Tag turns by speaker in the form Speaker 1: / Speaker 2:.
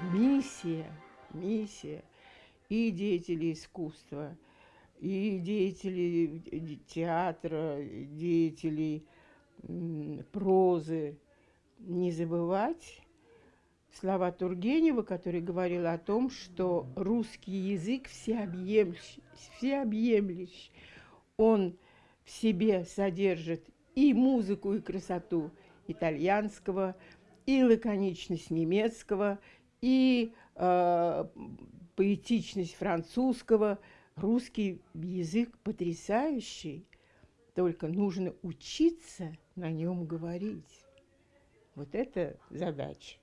Speaker 1: миссия, миссия и деятелей искусства, и деятелей театра, деятелей прозы, не забывать слова Тургенева, который говорил о том, что русский язык всеобъемлющий, всеобъемлющий. Он в себе содержит и музыку, и красоту итальянского, и лаконичность немецкого, и э, поэтичность французского. Русский язык потрясающий, только нужно учиться на нем говорить. Вот это задача.